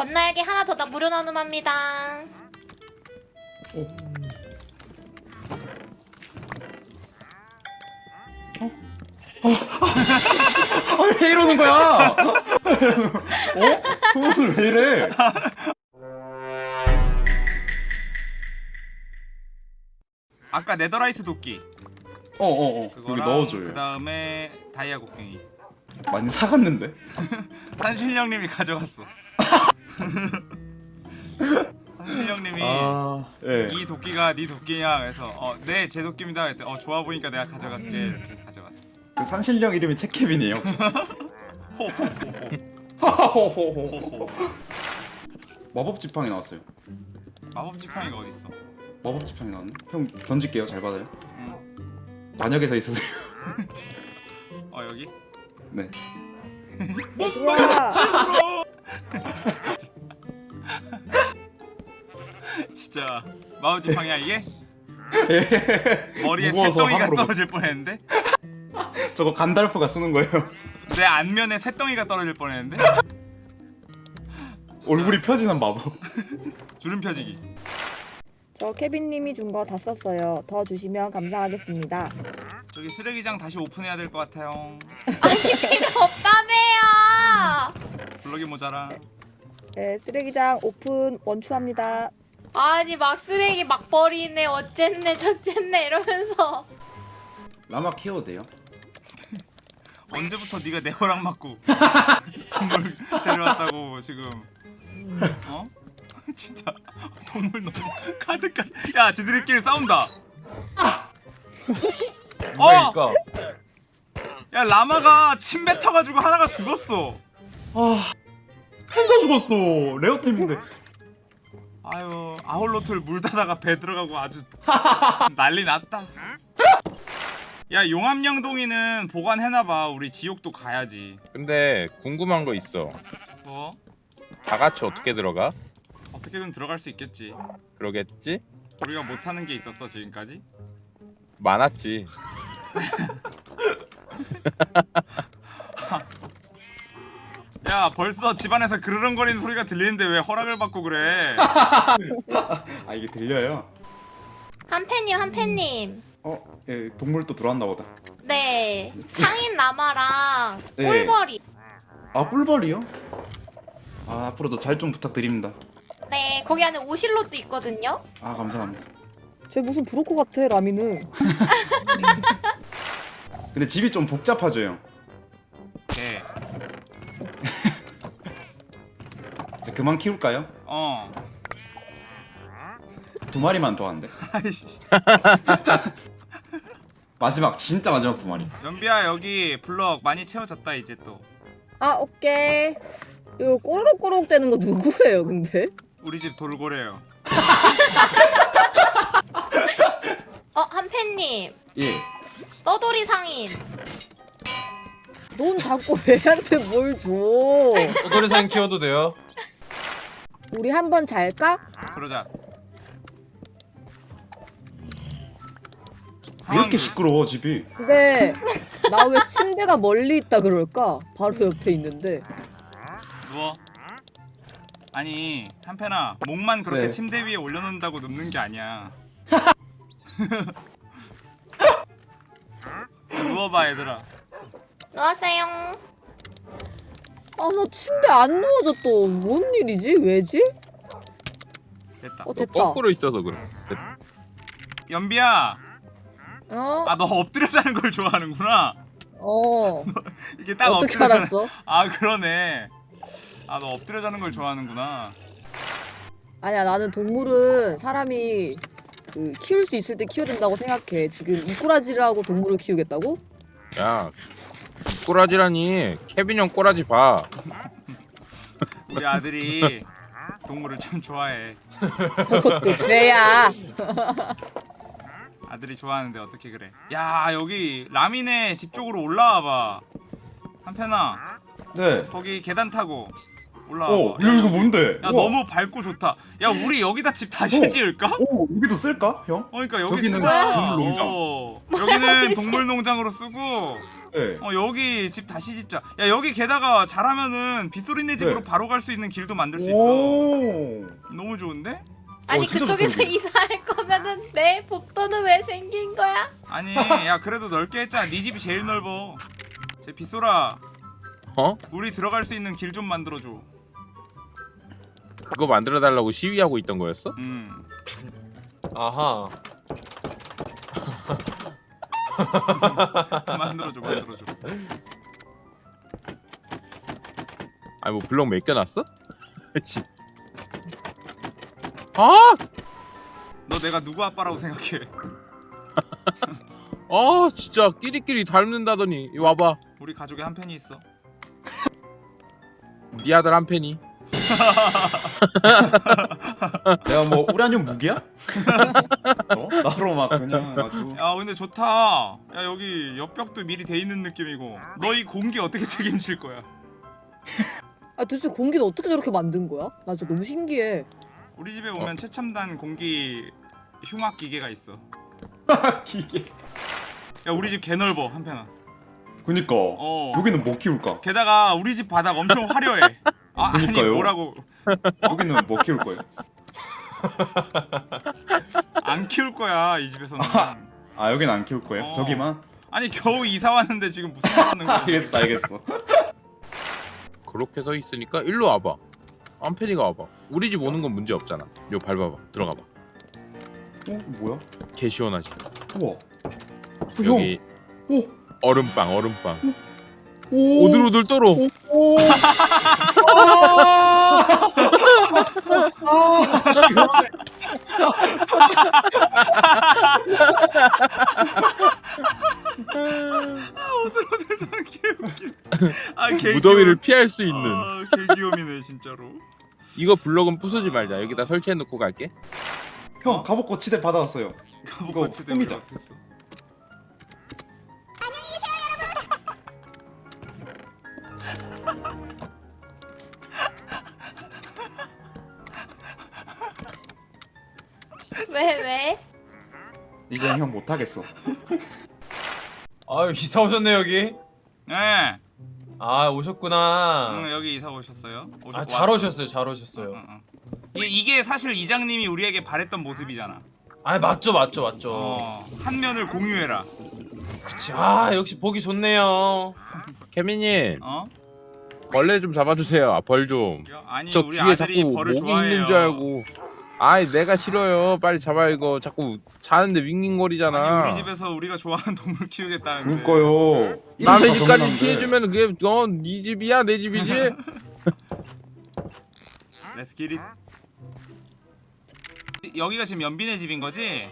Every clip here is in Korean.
건날개 하나 더나 무료 나눔합니다. 아, 왜 이러는 거야? 어? 오늘 왜 이래? 아까 네더라이트 도끼 어어어 여기 그거랑 넣어줘요 그 다음에 다이아 곡괭이 많이 사갔는데? 산신령님이 가져갔어 산신령님이 아... 예. 이 도끼가 네 도끼야 그래서 어 네 제 도끼입니다. 그랬더니 어 좋아 보니까 내가 가져갈게. 이렇게 가져갔어. 그 산신령 이름이? 호호호호 호호호호. 마법 지팡이 나왔어요. 마법 지팡이가 어딨어? 마법 지팡이 나왔네? 형 던질게요. 잘 받아요. 응. 반역에서 있으세요. 어 여기? 네. 얘들 진짜 마법 지팡이야 이게? 머리에 새덩이가 떨어질 뻔했는데? 저거 간달프가 쓰는 거예요. 내 안면에 새덩이가 떨어질 뻔했는데? 얼굴이 펴지는 마법. 주름 펴지기. 저 케빈님이 준 거 다 썼어요. 더 주시면 감사하겠습니다. 저기 쓰레기장 다시 오픈해야 될 것 같아요. 아니 필요 없다며요. 블럭이 모자라. 네 쓰레기장 오픈 원추합니다 아니 막 쓰레기 막 버리네 어쨌네 저쨌네 이러면서. 라마 키워도 돼요? 언제부터 네가 내 허락 맞고 동물 데려왔다고 지금? 어? 진짜 동물 너무 가득가 야 지들끼리 싸운다. 어! 그러니까? 야 라마가 침 뱉어가지고 하나가 죽었어. 아... 팬가 죽었어. 레어템인데 아유 아홀로트를 물다다가 배 들어가고 아주 난리 났다 야 용암양동이는 보관해놔봐 우리 지옥도 가야지 근데 궁금한 거 있어 뭐? 다 같이 어떻게 들어가? 어떻게든 들어갈 수 있겠지 그러겠지? 우리가 못하는 게 있었어 지금까지? 많았지 야 벌써 집안에서 그르렁거리는 소리가 들리는데 왜 허락을 받고 그래 아 이게 들려요? 한팬님 한팬님. 어? 예, 동물 또 들어왔나 보다 네 상인 라마랑 네. 꿀벌이. 아 꿀벌이요? 아 앞으로도 잘 좀 부탁드립니다 네 거기 안에 오실롯도 있거든요. 아 감사합니다 쟤 무슨 브로커 같아 라미는 근데 집이 좀 복잡하죠 형 그만 키울까요? 어 두 마리만 더 한대 아이씨 마지막 진짜 마지막 두 마리 연비야 여기 블럭 많이 채워졌다 이제 또 아 오케이 이거 꼬르륵꼬르륵 되는 거 누구예요 근데? 우리 집 돌고래요 어 한팬님 예 떠돌이 상인. 넌 자꾸 애한테 뭘 줘? 꼬돌이상 키워도 돼요? 우리 한 번 잘까? 그러자 왜 이렇게 시끄러워 집이 근데 나 왜 침대가 멀리 있다 그럴까? 바로 옆에 있는데 누워 아니 한편아 목만 그렇게 네. 침대 위에 올려놓는다고 눕는 게 아니야 누워봐 얘들아 누웠어요. 아 나 침대 안 누워져 또. 뭔 일이지? 왜지? 됐다. 어너 됐다. 거꾸로 있어서 그래. 연비야. 어? 아 너 엎드려 자는 걸 좋아하는구나. 어. 이게 딱 어떻게 엎드려 자는 알았어? 아 그러네. 아 너 엎드려 자는 걸 좋아하는구나. 아니야 나는 동물은 사람이 그 키울 수 있을 때 키워야 된다고 생각해. 지금 이꼬라지를 하고 동물을 키우겠다고? 야 꼬라지라니. 케빈 형 꼬라지 봐. 우리 아들이 동물을 참 좋아해. 그것도 죄야? 아들이 좋아하는데 어떻게 그래? 야 여기 라미네 집 쪽으로 올라와봐. 한편아. 네. 거기 계단 타고 올라와. 어 이거 이거 뭔데? 야 우와. 너무 밝고 좋다. 야 우리 여기다 집 다시 어. 지을까? 오 여기도 쓸까 형? 어, 그러니까 여기 쓰자. 동물농장. 어, 여기는 동물농장으로 쓰고 네. 어 여기 집 다시 짓자. 야 여기 게다가 잘하면은 빗소리네 집으로 네. 바로 갈 수 있는 길도 만들 수 있어. 오. 너무 좋은데? 아니 어, 그쪽에서. 이사할 거면은 내 복도는 왜 생긴 거야? 아니 야 그래도 넓게 했잖아. 네 집이 제일 넓어. 제 빗소라 어? 우리 들어갈 수 있는 길 좀 만들어줘. 그거 만들어 달라고 시위하고 있던 거였어? 음. 아하. 만들어줘 만들어줘. 아니 뭐 블럭 맡겨놨어? 씨. 아! 너 내가 누구 아빠라고 생각해? 아 진짜 끼리끼리 닮는다더니 이리 와봐 우리 가족에 한 팬이 있어. 네 아들 한 팬이 내가 뭐 우라늄 무기야? 어? 나로 막 그냥 아주 야 근데 좋다. 야 여기 옆벽도 미리 돼 있는 느낌이고. 너 이 공기 어떻게 책임질 거야? 아 도대체 공기는 어떻게 저렇게 만든 거야? 나 진짜 너무 신기해. 우리 집에 오면 최첨단 공기 흉악 기계가 있어. 기계. 야 우리 집 개 넓어 한편아. 그니까 어. 여기는 뭐 키울까? 게다가 우리 집 바닥 엄청 화려해. 아 아니 그니까요. 뭐라고 여기는 뭐 키울 거예요? 안 키울 거야 이 집에서는. 아 여기는 안 키울 거예요? 어. 저기만? 아니 겨우 이사 왔는데 지금 무슨 말 하는 거야? 알겠어 알겠어. 그렇게 서 있으니까 일로 와봐 한 팬이가 와봐 우리 집 오는 건 문제 없잖아 요 밟아봐 들어가봐 어 뭐야? 개 시원하지 우와. 어, 여기 형. 오. 얼음빵 얼음빵 오. 오들오들 떨어 오. 아. 아. 무더위를 피할 수 있는 아 개 귀염이네 진짜로. 이거 블럭은 부수지 말자 여기다 설치해 놓고 갈게 형 갑옷 거치대 받아왔어요. 가보 이거 거치 꾸미자. 어떻게 했어? 왜 왜? 이제 형 못하겠어. 아유 이사 오셨네 여기. 네. 아 오셨구나. 응, 여기 이사 오셨어요? 아잘 왔- 오셨어요 잘 오셨어요. 응, 응. 이게, 이게 사실 이장님이 우리에게 바랬던 모습이잖아. 아 맞죠 맞죠 맞죠. 어, 한 면을 공유해라. 그치. 아 역시 보기 좋네요. 케미님 어? 벌레 좀 잡아주세요 아, 벌 좀 아니 저 우리 귀에 아들이 자꾸 벌을 모기 좋아해요. 있는 줄 알고 아이 내가 싫어요 빨리 잡아 이거 자꾸 자는데 윙윙거리잖아 아니 우리 집에서 우리가 좋아하는 동물 키우겠다는데. 그러니까요. 남의 집까지. 피해주면 그게 어네 집이야 내 집이지 Let's get it. 여기가 지금 연빈의 집인 거지?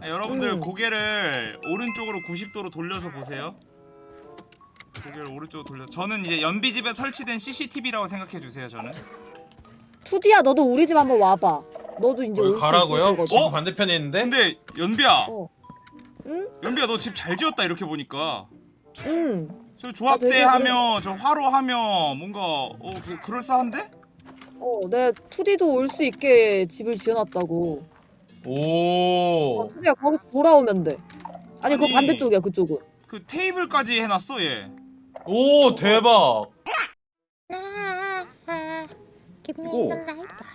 아, 여러분들 음. 고개를 오른쪽으로 90도로 돌려서 보세요. 고개를 오른쪽으로 돌려. 저는 이제 연비 집에 설치된 CCTV라고 생각해 주세요. 저는. 투디야 너도 우리 집 한번 와봐. 너도 이제 올수 가라고요? 어? 반대편에 있는데. 근데 연비야, 어. 응? 연비야 너 집 잘 지었다 이렇게 보니까. 응. 저 조합대 되게 하면 저 화로 하면 뭔가 어 그, 그럴싸한데? 어, 내 투디도 올 수 있게 집을 지어놨다고. 오. 어, 투디야 거기서 돌아오면 돼. 아니, 그 아니. 반대쪽이야 그쪽은. 그 테이블까지 해놨어 얘. 오 대박. 이거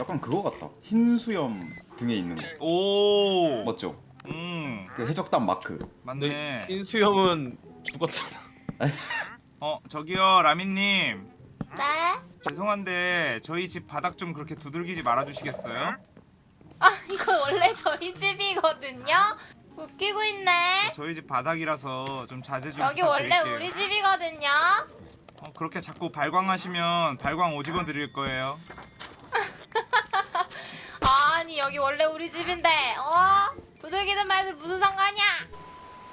약간 그거 같다. 흰 수염 등에 있는 거. 오. 맞죠? 음그 해적단 마크. 맞네. 흰수 형은 죽었잖아. 어 저기요 라민님 네? 죄송한데 저희 집 바닥 좀 그렇게 두들기지 말아주시겠어요? 아 이거 원래 저희 집이거든요. 웃기고 있네. 저희 집 바닥이라서 좀 자제 좀 여기 원래 부탁드릴게요. 우리 집이거든요. 어, 그렇게 자꾸 발광하시면 발광 오직원 드릴 거예요. 아니 여기 원래 우리 집인데 어? 두들기든 말든 무슨 상관이야?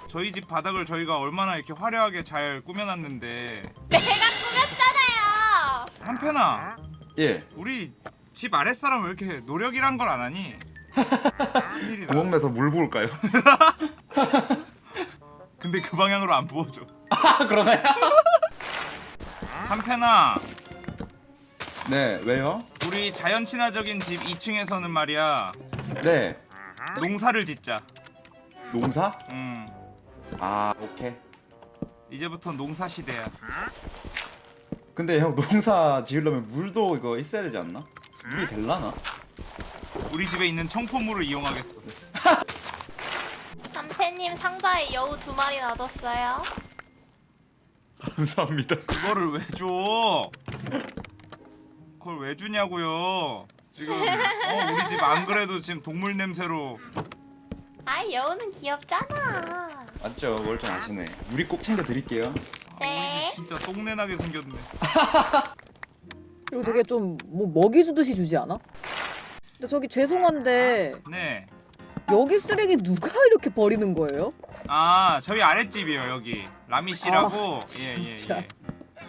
저희 집 바닥을 저희가 얼마나 이렇게 화려하게 잘 꾸며놨는데 내가 꾸몄잖아요. 한편아 예. 우리 집 아랫사람 왜 이렇게 노력이란 걸 안 하니? 구멍 내서 물 부을까요? 근데 그 방향으로 안 부어줘. 아 그러네. 한편아 네 왜요? 우리 자연 친화적인 집 2층에서는 말이야 네 농사를 짓자. 농사? 음아 오케이 이제부터 농사 시대야. 근데 형 농사 지으려면 물도 이거 있어야 되지 않나? 물이 될라나? 우리 집에 있는 청포물을 이용하겠어. 남편님 상자에 여우 두 마리 놔뒀어요. 감사합니다 그거를 왜 줘? 그걸 왜 주냐고요? 지금 어, 우리 집 안 그래도 지금 동물 냄새로 아 여우는 귀엽잖아. 맞죠 멀쩡하시네 우리 꼭 챙겨드릴게요 아, 네. 우리 집 진짜 똥내나게 생겼네. 이거 되게 좀 뭐 먹이 주듯이 주지 않아? 근데 저기 죄송한데 네. 여기 쓰레기 누가 이렇게 버리는 거예요? 아 저희 아랫집이요 여기 라미 씨라고 아, 예예 진짜. 예.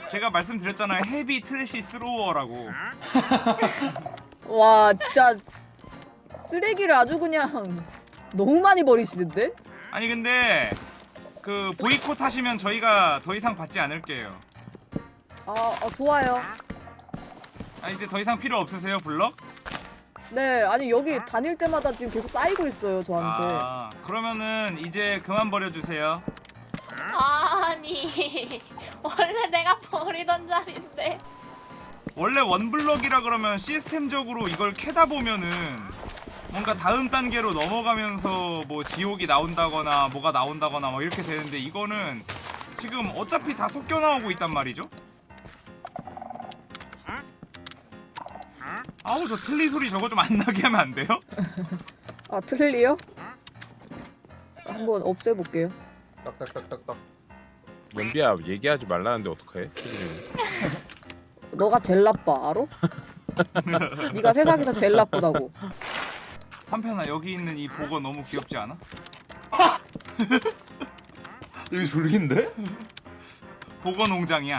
제가 말씀드렸잖아요 heavy trash thrower라고 와 진짜 쓰레기를 아주 그냥 너무 많이 버리시는데? 아니 근데 그 보이콧 하시면 저희가 더 이상 받지 않을게요 아, 아 좋아요. 아 이제 더 이상 필요 없으세요 블럭? 네 아니 여기 다닐 때마다 지금 계속 쌓이고 있어요 저한테. 아 그러면은 이제 그만 버려주세요 아니 원래 내가 버리던 자리인데. 원래 원블럭이라 그러면 시스템적으로 이걸 캐다 보면은 뭔가 다음 단계로 넘어가면서 뭐 지옥이 나온다거나 뭐가 나온다거나 뭐 이렇게 되는데 이거는 지금 어차피 다 섞여 나오고 있단 말이죠. 아우 저 틀리 소리 저거 좀 안 나게 하면 안 돼요? 아 틀리요? 한번 없애볼게요. 딱딱딱딱딱. 연비야 얘기하지 말라는데 어떡해? 너가 제일 나빠 알아? 네가 세상에서 제일 나쁘다고. 한편아 여기 있는 이 보거 너무 귀엽지 않아? 여기 졸긴데? 보거 농장이야.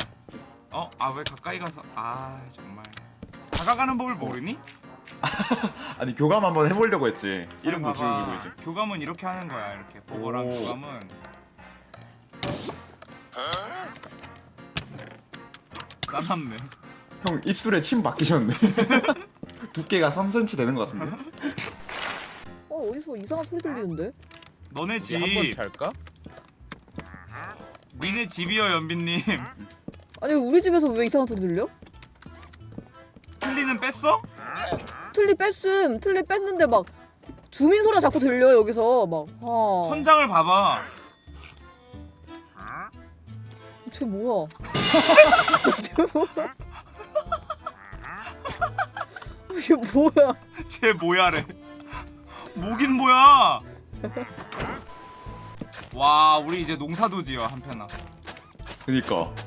어? 아 왜 가까이 가서 아 정말 다가가는 법을 모르니? 아니 교감 한번 해보려고 했지 이름도. 지어주고 이제 교감은 이렇게 하는 거야 이렇게 보거랑 오. 교감은 싸납네 형 입술에 침 박히셨네 두께가 3cm 되는 것 같은데? 어 어디서 이상한 소리 들리는데? 너네 집 한번 잘까? 니네 집이요 연빈님 아니 우리 집에서 왜 이상한 소리 들려? 뺐어? 틀리 뺐음. 틀리 뺐는데 막 주민 소리가 자꾸 들려 여기서. 막 아, 천장을 봐봐. 쟤 뭐야? 쟤 뭐야? 이게 뭐야? 쟤 뭐야래? 뭐긴 뭐야? 와 우리 이제 농사도 지어 한편아 그니까. 자,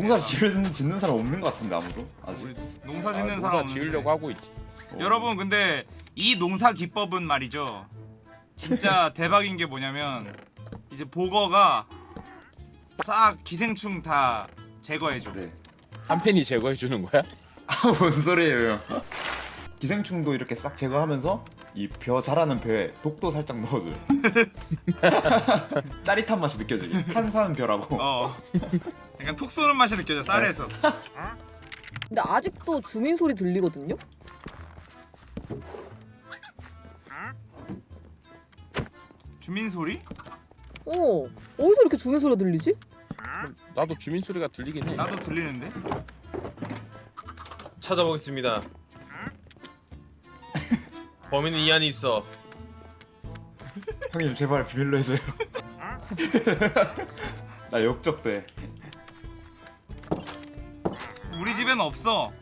농사. 지을, 짓는 사람 없는 것 같은데 아무도 아직 농사 아, 짓는 농사 사람 지으려고 없는데. 하고 있지. 어. 여러분 근데 이 농사 기법은 말이죠 진짜 대박인 게 뭐냐면 이제 보거가 싹 기생충 다 제거해줘 네. 한 팬이 제거해 주는 거야? 아뭔 소리예요 형 기생충도 이렇게 싹 제거하면서 이 벼 자라는 벼에 독도 살짝 넣어줘요 짜릿한 맛이 느껴지게 탄산 벼라고 어 약간 톡 쏘는 맛이 느껴져 쌀에서 근데 아직도 주민 소리 들리거든요? 주민 소리? 어 어디서 이렇게 주민 소리가 들리지? 나도 주민 소리가 들리긴 해. 나도 들리는데 찾아보겠습니다. 범인은 이 안에 있어. 형님 제발 비밀로 해줘요. 나 역적돼. 우리 집에는 없어